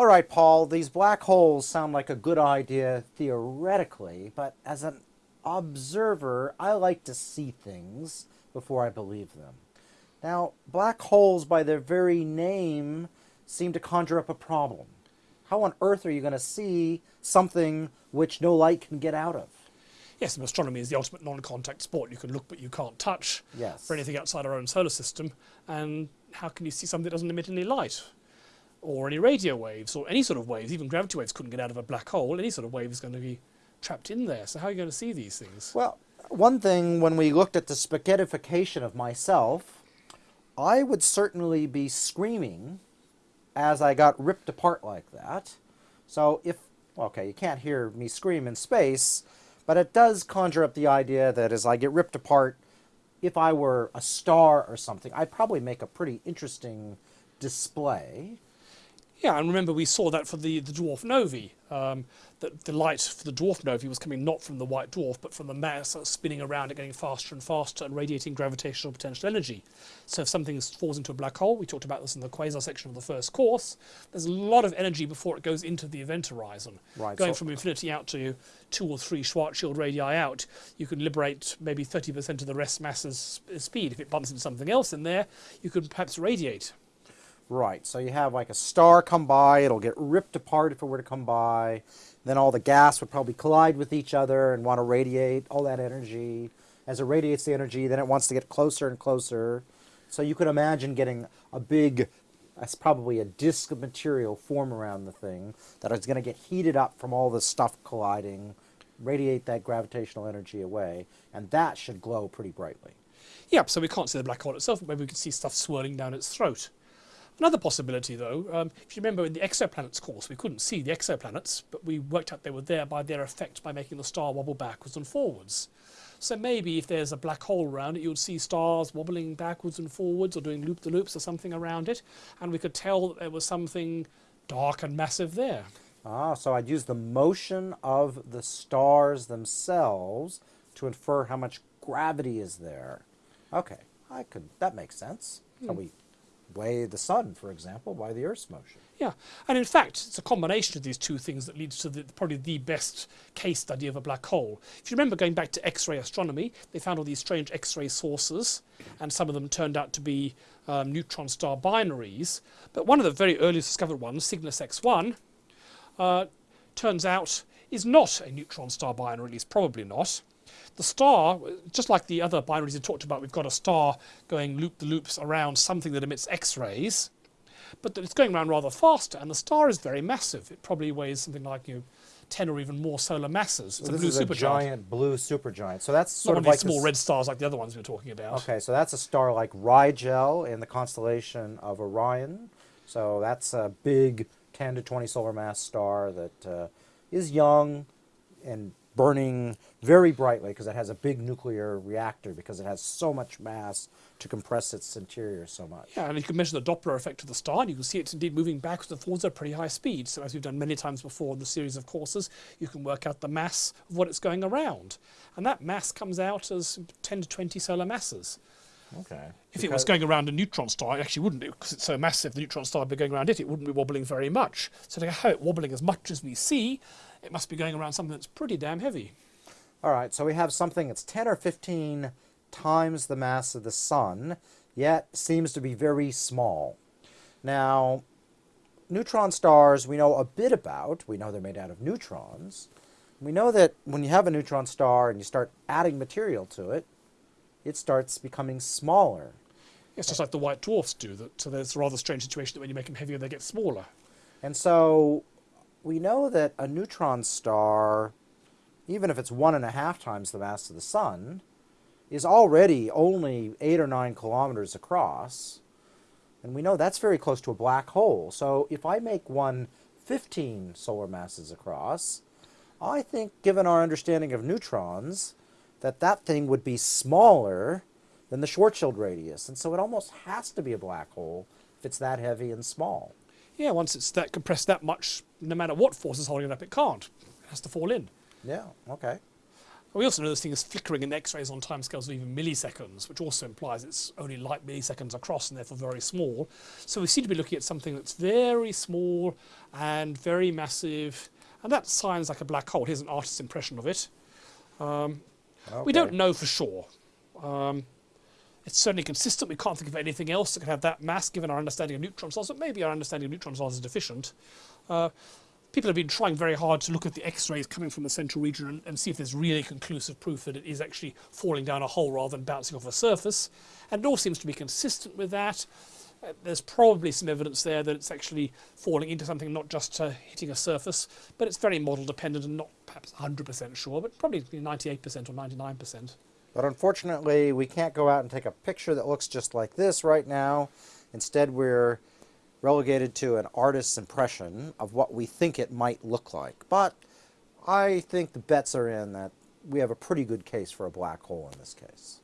All right, Paul, these black holes sound like a good idea theoretically, but as an observer, I like to see things before I believe them. Now, black holes, by their very name, seem to conjure up a problem. How on earth are you going to see something which no light can get out of? Yes, and astronomy is the ultimate non-contact sport. You can look but you can't touch Yes. for anything outside our own solar system. And how can you see something that doesn't emit any light? Or any radio waves, or any sort of waves. Even gravity waves couldn't get out of a black hole. Any sort of wave is going to be trapped in there. So how are you going to see these things? Well, one thing when we looked at the spaghettification of myself, I would certainly be screaming as I got ripped apart like that. So if, okay, you can't hear me scream in space, but it does conjure up the idea that as I get ripped apart, if I were a star or something, I'd probably make a pretty interesting display. Yeah, and remember we saw that for the, the dwarf novae, um, that the light for the dwarf novae was coming not from the white dwarf, but from the mass that's spinning around and getting faster and faster and radiating gravitational potential energy. So if something falls into a black hole, we talked about this in the quasar section of the first course, there's a lot of energy before it goes into the event horizon. Right, Going so- from infinity out to two or three Schwarzschild radii out, you can liberate maybe 30% of the rest mass's speed. If it bumps into something else in there, you could perhaps radiate. Right, so you have like a star come by, it'll get ripped apart if it were to come by. Then all the gas would probably collide with each other and want to radiate all that energy. As it radiates the energy, then it wants to get closer and closer. So you could imagine getting a big, that's probably a disk of material form around the thing that is going to get heated up from all the stuff colliding, radiate that gravitational energy away, and that should glow pretty brightly. Yeah, so we can't see the black hole itself, but maybe we can see stuff swirling down its throat. Another possibility, though, um, if you remember in the exoplanets course, we couldn't see the exoplanets, but we worked out they were there by their effect by making the star wobble backwards and forwards. So maybe if there's a black hole around it, you would see stars wobbling backwards and forwards or doing loop-the-loops or something around it, and we could tell that there was something dark and massive there. Ah, so I'd use the motion of the stars themselves to infer how much gravity is there. Okay, I could. That makes sense. So we weigh the sun, for example, by the Earth's motion. Yeah, and in fact, it's a combination of these two things that leads to the, probably the best case study of a black hole. If you remember going back to X-ray astronomy, they found all these strange X-ray sources, and some of them turned out to be um, neutron star binaries. But one of the very earliest discovered ones, Cygnus X1, uh, turns out is not a neutron star binary, at least probably not. The star, just like the other binaries you talked about, we've got a star going loop-the-loops around something that emits X-rays but it's going around rather faster, and the star is very massive. It probably weighs something like you know, 10 or even more solar masses. It's So a this blue is a supergiant. giant blue supergiant. So that's sort of of like small red stars like the other ones we were talking about. Okay, so that's a star like Rigel in the constellation of Orion. So that's a big 10 to 20 solar mass star that uh, is young and burning very brightly because it has a big nuclear reactor because it has so much mass to compress its interior so much. Yeah, and you can measure the Doppler effect of the star, and you can see it's indeed moving backwards and forwards at a pretty high speed. So as we've done many times before in the series of courses, you can work out the mass of what it's going around. And that mass comes out as 10 to 20 solar masses. Okay. If it was going around a neutron star, it actually wouldn't, because it's so massive, the neutron star would be going around it, it wouldn't be wobbling very much. So to have it wobbling as much as we see, it must be going around something that's pretty damn heavy. All right, so we have something that's 10 or 15 times the mass of the sun, yet seems to be very small. Now, neutron stars we know a bit about. We know they're made out of neutrons. We know that when you have a neutron star and you start adding material to it, it starts becoming smaller. It's just like the white dwarfs do. That so there's a rather strange situation that when you make them heavier, they get smaller. And so we know that a neutron star, even if it's one and a half times the mass of the sun, is already only eight or nine kilometers across. And we know that's very close to a black hole. So if I make one 15 solar masses across, I think, given our understanding of neutrons, that that thing would be smaller than the Schwarzschild radius. And so it almost has to be a black hole if it's that heavy and small. Yeah, once it's that compressed that much, no matter what force is holding it up, it can't. It has to fall in. Yeah, okay. We also know this thing is flickering in X-rays on timescales of even milliseconds, which also implies it's only light milliseconds across and therefore very small. So we seem to be looking at something that's very small and very massive, and that sounds like a black hole. Here's an artist's impression of it. Um, We don't know for sure. Um, it's certainly consistent. We can't think of anything else that could have that mass given our understanding of neutron stars, but maybe our understanding of neutron stars is deficient. Uh, people have been trying very hard to look at the X-rays coming from the central region and, and see if there's really conclusive proof that it is actually falling down a hole rather than bouncing off a surface. And it all seems to be consistent with that. Uh, there's probably some evidence there that it's actually falling into something, not just uh, hitting a surface, but it's very model dependent and not perhaps 100% sure, but probably 98% or 99%. But unfortunately, we can't go out and take a picture that looks just like this right now. Instead, we're relegated to an artist's impression of what we think it might look like. But I think the bets are in that we have a pretty good case for a black hole in this case.